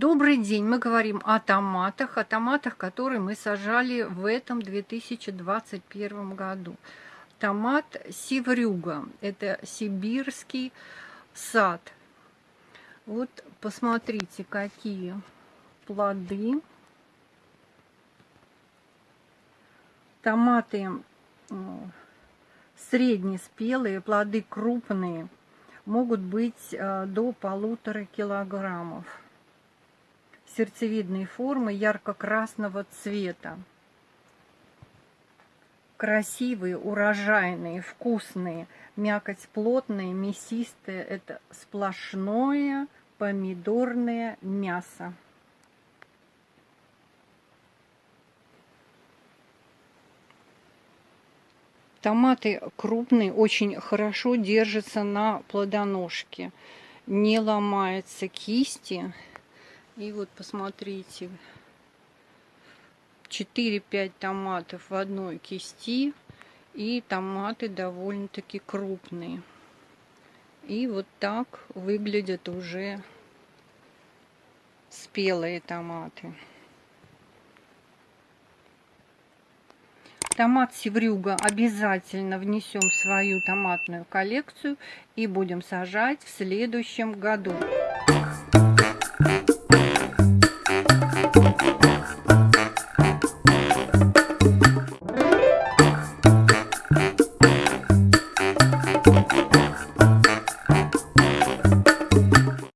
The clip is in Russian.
день. Мы говорим о томатах, о томатах, которые мы сажали в этом 2021 году. Томат севрюга. Это сибирский сад. Вот посмотрите, какие плоды. Томаты среднеспелые, плоды крупные, могут быть э, до полутора килограммов. Сердцевидные формы ярко-красного цвета. Красивые, урожайные, вкусные, мякоть плотная, мясистая. Это сплошное помидорное мясо. Томаты крупные, очень хорошо держатся на плодоножке. Не ломаются кисти. И вот посмотрите, 4-5 томатов в одной кисти. И томаты довольно-таки крупные. И вот так выглядят уже спелые томаты. Томат севрюга обязательно внесем в свою томатную коллекцию и будем сажать в следующем году.